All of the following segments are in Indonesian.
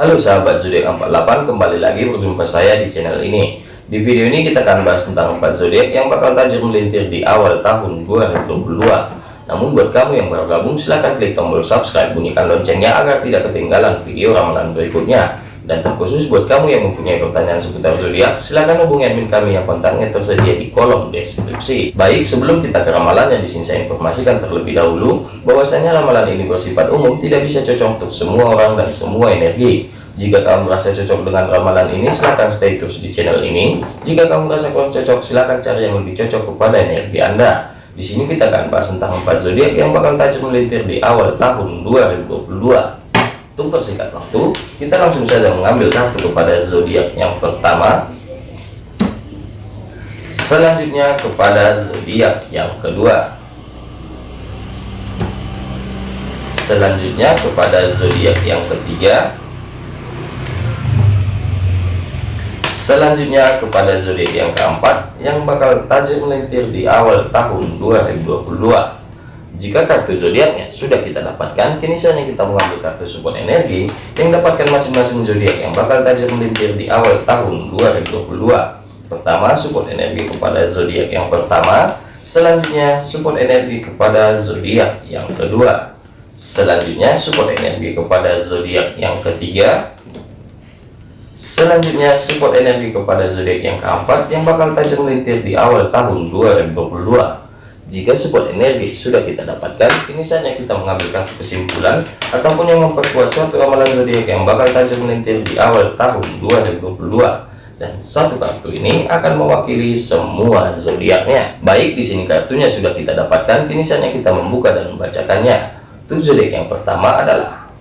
Halo sahabat zodiak 48 kembali lagi berjumpa saya di channel ini. Di video ini kita akan bahas tentang 4 zodiak yang bakal tajam melintir di awal tahun 2022 namun buat kamu yang baru gabung silahkan klik tombol subscribe bunyikan loncengnya agar tidak ketinggalan video ramalan berikutnya dan terkhusus buat kamu yang mempunyai pertanyaan seputar zodiak, silahkan hubungi admin kami yang kontaknya tersedia di kolom deskripsi. Baik, sebelum kita ke ramalan yang di sini saya informasikan terlebih dahulu, bahwasanya ramalan ini bersifat umum, tidak bisa cocok untuk semua orang dan semua energi. Jika kamu merasa cocok dengan ramalan ini, silahkan stay terus di channel ini. Jika kamu merasa kurang cocok, silahkan cari yang lebih cocok kepada energi Anda. Di sini kita akan bahas tentang empat zodiak yang bakal tajam melintir di awal tahun 2022 untuk persingkat waktu. Kita langsung saja mengambil kartu kepada zodiak yang pertama. Selanjutnya kepada zodiak yang kedua. Selanjutnya kepada zodiak yang ketiga. Selanjutnya kepada zodiak yang keempat yang bakal tajam melintir di awal tahun 2022 jika kartu zodiaknya sudah kita dapatkan, kini saatnya kita mengambil kartu support energi yang dapatkan masing-masing zodiak yang bakal tajam melintir di awal tahun 2022. Pertama, support energi kepada zodiak yang pertama, selanjutnya support energi kepada zodiak yang kedua, selanjutnya support energi kepada zodiak yang ketiga, selanjutnya support energi kepada zodiak yang keempat yang bakal tajam melintir di awal tahun 2022 jika support energi sudah kita dapatkan, ini saatnya kita mengambil kartu kesimpulan ataupun yang memperkuat suatu ramalan zodiak yang bakal tajam melintir di awal tahun 2022. Dan satu kartu ini akan mewakili semua zodiaknya. Baik, di sini kartunya sudah kita dapatkan, kini saatnya kita membuka dan membacakannya. Untuk zodiak yang pertama adalah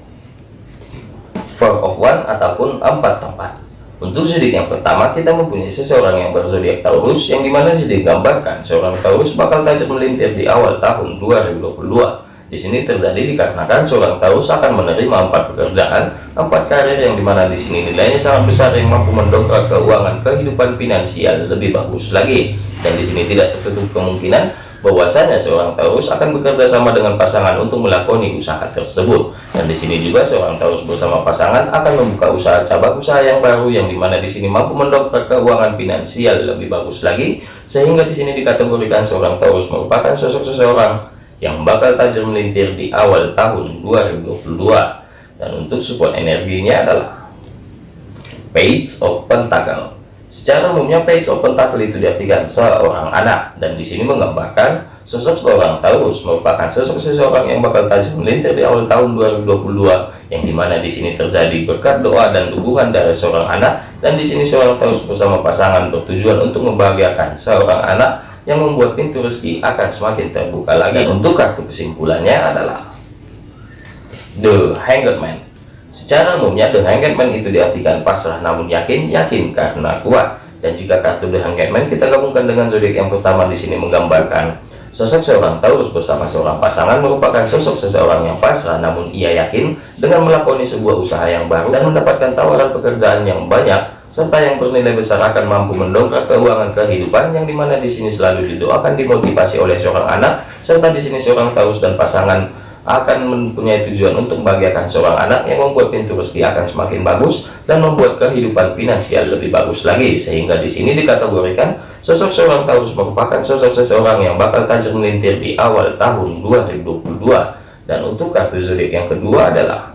Four of One ataupun empat tempat. Untuk zodiak yang pertama, kita mempunyai seseorang yang berzodiak Taurus, yang di mana sini digambarkan seorang Taurus bakal tajam melintir di awal tahun 2022. Di sini terjadi dikarenakan seorang Taurus akan menerima empat pekerjaan, empat karir yang di mana di sini nilainya sangat besar yang mampu mendongkrak keuangan kehidupan finansial lebih bagus lagi. Dan di sini tidak tertutup kemungkinan bahwasanya seorang Taurus akan bekerja sama dengan pasangan untuk melakoni usaha tersebut. Dan di sini juga seorang Taurus bersama pasangan akan membuka usaha cabang usaha yang baru yang di mana di sini mampu mendongkrak keuangan finansial lebih bagus lagi sehingga di sini dikategorikan seorang Taurus merupakan sosok seseorang yang bakal tajam melintir di awal tahun 2022 dan untuk support energinya adalah Page of Pentacle Secara umumnya page open table itu diartikan seorang anak dan di sini menggambarkan sosok seorang Taurus merupakan sosok seseorang yang bakal tajam melintir di awal tahun 2022 yang di mana di sini terjadi berkat doa dan dukungan dari seorang anak dan di sini seorang Taurus bersama pasangan bertujuan untuk membahagiakan seorang anak yang membuat pintu rezeki akan semakin terbuka lagi. Untuk kartu kesimpulannya adalah The Hanged Man Secara umumnya The Hanged itu diartikan pasrah namun yakin, yakin karena kuat. Dan jika kartu The Hanged kita gabungkan dengan zodiak yang pertama di sini menggambarkan sosok seorang Taurus bersama seorang pasangan merupakan sosok seseorang yang pasrah namun ia yakin dengan melakoni sebuah usaha yang baru dan mendapatkan tawaran pekerjaan yang banyak serta yang bernilai besar akan mampu mendongkrak keuangan kehidupan yang di mana di sini selalu didoakan dimotivasi oleh seorang anak serta di sini seorang Taurus dan pasangan akan mempunyai tujuan untuk membahagiakan seorang anak yang membuat pintu rezeki akan semakin bagus dan membuat kehidupan finansial lebih bagus lagi. Sehingga di sini dikategorikan sosok seorang Taurus merupakan sosok seseorang yang bakal tajam melintir di awal tahun 2022 dan untuk kartu zodiak yang kedua adalah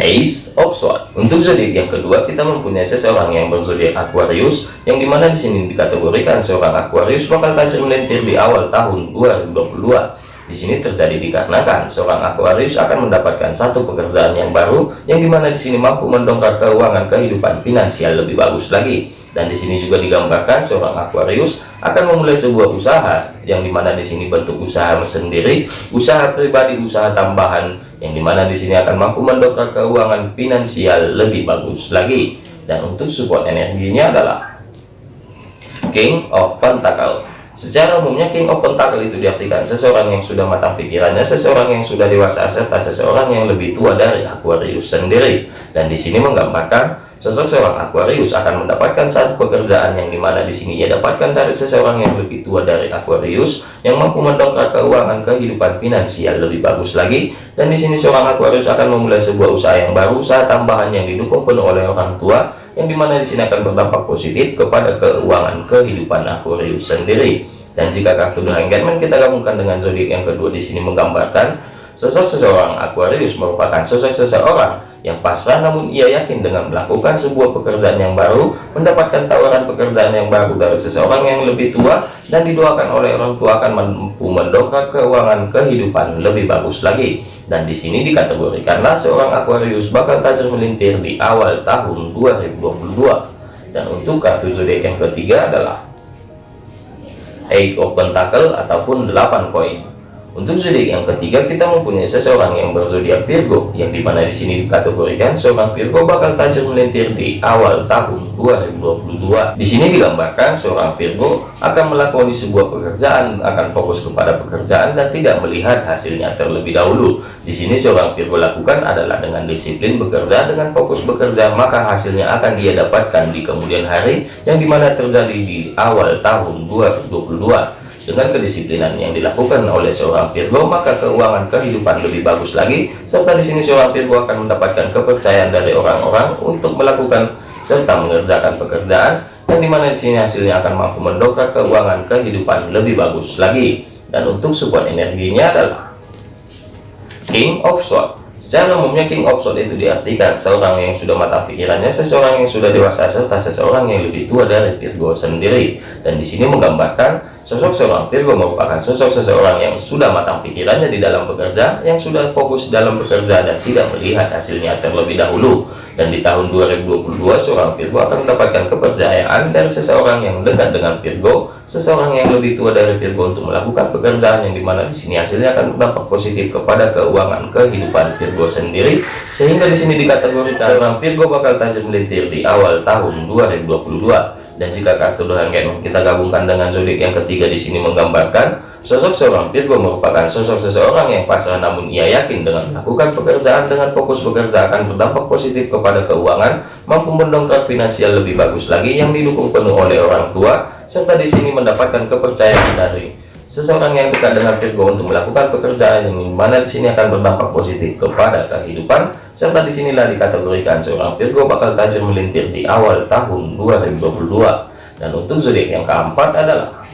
Ace of Swords. Untuk zodiak yang kedua kita mempunyai seseorang yang berzodiak Aquarius yang di mana di sini dikategorikan seorang Aquarius bakal tajam melintir di awal tahun 2022 di sini terjadi dikarenakan seorang Aquarius akan mendapatkan satu pekerjaan yang baru yang di mana di sini mampu mendongkrak keuangan kehidupan finansial lebih bagus lagi. Dan di sini juga digambarkan seorang Aquarius akan memulai sebuah usaha yang di mana di sini bentuk usaha sendiri, usaha pribadi, usaha tambahan yang di mana di sini akan mampu mendongkrak keuangan finansial lebih bagus lagi. Dan untuk support energinya adalah King of Pentacle Secara umumnya King of Pentacle itu diartikan seseorang yang sudah matang pikirannya, seseorang yang sudah dewasa serta seseorang yang lebih tua dari Aquarius sendiri. Dan di sini menggambarkan Sosok seorang Aquarius akan mendapatkan satu pekerjaan yang di mana di sini ia dapatkan dari seseorang yang lebih tua dari Aquarius yang mampu mendongkrak keuangan kehidupan finansial lebih bagus lagi. Dan di sini seorang Aquarius akan memulai sebuah usaha yang baru, usaha tambahan yang didukung penuh oleh orang tua yang di mana di sini akan berdampak positif kepada keuangan kehidupan Aquarius sendiri. Dan jika kartu The Hangman kita gabungkan dengan zodiak yang kedua di sini menggambarkan sosok seseorang Aquarius merupakan sosok seseorang yang pasrah namun ia yakin dengan melakukan sebuah pekerjaan yang baru mendapatkan tawaran pekerjaan yang baru dari seseorang yang lebih tua dan didoakan oleh orang tua akan mampu mendongkrak keuangan kehidupan lebih bagus lagi. Dan di sini dikategorikanlah seorang Aquarius bakal tajam melintir di awal tahun 2022 dan untuk kartu zodiak yang ketiga adalah Eight of Pentacle ataupun 8 koin untuk zodiak yang ketiga kita mempunyai seseorang yang berzodiak Virgo yang di mana di sini dikategorikan seorang Virgo bakal tajam melintir di awal tahun 2022. Di sini digambarkan seorang Virgo akan melakoni sebuah pekerjaan, akan fokus kepada pekerjaan dan tidak melihat hasilnya terlebih dahulu. Di sini seorang Virgo lakukan adalah dengan disiplin bekerja, dengan fokus bekerja, maka hasilnya akan dia dapatkan di kemudian hari yang di mana terjadi di awal tahun 2022. Dengan kedisiplinan yang dilakukan oleh seorang Virgo, maka keuangan kehidupan lebih bagus lagi, serta di sini seorang Virgo akan mendapatkan kepercayaan dari orang-orang untuk melakukan serta mengerjakan pekerjaan yang di mana di sini hasilnya akan mampu mendongkrak keuangan kehidupan lebih bagus lagi. Dan untuk support energinya adalah King of Swords. Secara umumnya King of Swords itu diartikan seorang yang sudah matang pikirannya, seseorang yang sudah dewasa, serta seseorang yang lebih tua dari Virgo sendiri. Dan di sini menggambarkan Sosok seorang Virgo merupakan sosok seseorang yang sudah matang pikirannya di dalam bekerja, yang sudah fokus dalam bekerja dan tidak melihat hasilnya terlebih dahulu. Dan di tahun 2022, seorang Virgo akan mendapatkan kepercayaan dari seseorang yang dekat dengan Virgo, seseorang yang lebih tua dari Virgo untuk melakukan pekerjaan yang di mana di sini hasilnya akan berdampak positif kepada keuangan kehidupan Virgo sendiri, sehingga di sini dikategorikan seorang Virgo bakal tajam melintir di awal tahun 2022 dan jika kartu Tuhan kita gabungkan dengan zodiak yang ketiga di sini menggambarkan sosok seorang Virgo merupakan sosok seseorang yang pasrah namun ia yakin dengan melakukan pekerjaan dengan fokus bekerja akan berdampak positif kepada keuangan mampu mendongkrak finansial lebih bagus lagi yang didukung penuh oleh orang tua serta di sini mendapatkan kepercayaan dari seseorang yang dekat dengan Virgo untuk melakukan pekerjaan yang mana di sini akan berdampak positif kepada kehidupan serta di sinilah dikategorikan seorang Virgo bakal tajam melintir di awal tahun 2022 dan untuk zodiak yang keempat adalah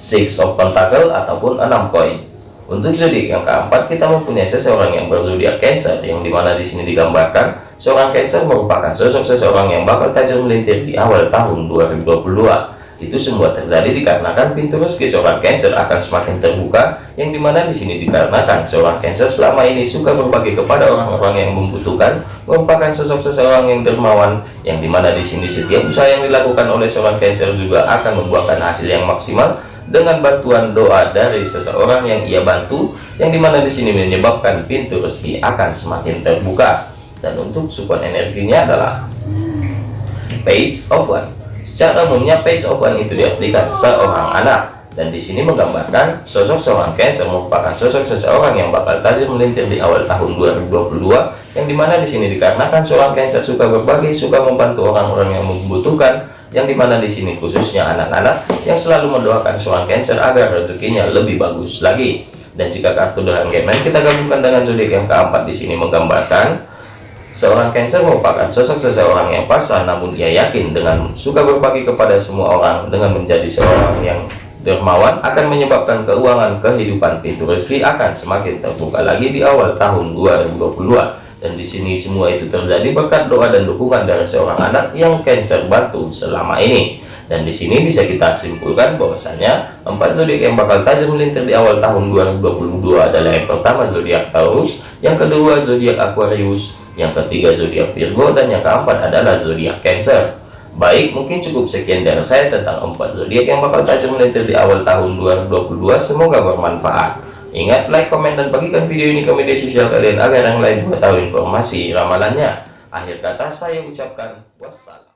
Six of Pentacle ataupun enam koin. Untuk zodiak yang keempat kita mempunyai seseorang yang berzodiak Cancer yang di mana di sini digambarkan seorang Cancer merupakan sosok seseorang yang bakal tajam melintir di awal tahun 2022 itu semua terjadi dikarenakan pintu rezeki seorang Cancer akan semakin terbuka, yang di mana di sini dikarenakan seorang Cancer selama ini suka berbagi kepada orang-orang yang membutuhkan, merupakan sosok seseorang yang dermawan, yang di mana di sini setiap usaha yang dilakukan oleh seorang Cancer juga akan membuahkan hasil yang maksimal dengan bantuan doa dari seseorang yang ia bantu, yang di mana di sini menyebabkan pintu rezeki akan semakin terbuka. Dan untuk support energinya adalah Page of One Secara umumnya page one itu diartikan seorang anak dan di sini menggambarkan sosok seorang Cancer merupakan sosok seseorang yang bakal tajam melintir di awal tahun 2022 yang di mana di sini dikarenakan seorang Cancer suka berbagi, suka membantu orang-orang yang membutuhkan yang di mana di sini khususnya anak-anak yang selalu mendoakan seorang Cancer agar rezekinya lebih bagus lagi. Dan jika kartu dengan Gemini kita gabungkan dengan zodiak yang keempat di sini menggambarkan Seorang Cancer merupakan sosok seseorang yang pasrah namun ia yakin dengan suka berbagi kepada semua orang dengan menjadi seorang yang dermawan akan menyebabkan keuangan kehidupan pintu rezeki akan semakin terbuka lagi di awal tahun 2022 dan di sini semua itu terjadi berkat doa dan dukungan dari seorang anak yang Cancer bantu selama ini. Dan di sini bisa kita simpulkan bahwasanya empat zodiak yang bakal tajam melintir di awal tahun 2022 adalah yang pertama zodiak Taurus, yang kedua zodiak Aquarius, yang ketiga zodiak Virgo dan yang keempat adalah zodiak Cancer. Baik, mungkin cukup sekian dari saya tentang empat zodiak yang bakal tajam melintir di awal tahun 2022. Semoga bermanfaat. Ingat, like, komen, dan bagikan video ini ke media sosial kalian agar yang lain mengetahui informasi ramalannya. Akhir kata saya ucapkan wassalam.